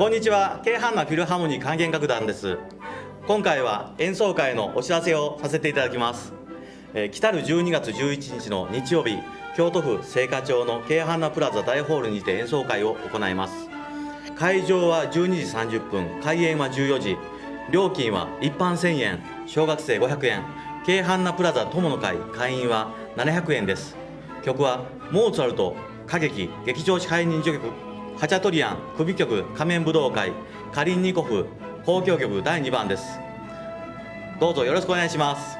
こんにちは。京阪なフィルハーモニー管弦楽団です。今回は演奏会のお知らせをさせていただきます、えー、来たる12月11日の日曜日京都府精華町の京阪なプラザ大ホールにて演奏会を行います。会場は12時30分開演は14時料金は一般1000円小学生500円。京阪なプラザ友の会会員は700円です。曲はモーツァルト歌劇劇場支配人序曲ハチャトリアン首曲仮面武道会カリンニコフ交響曲第2番です。どうぞよろしくお願いします。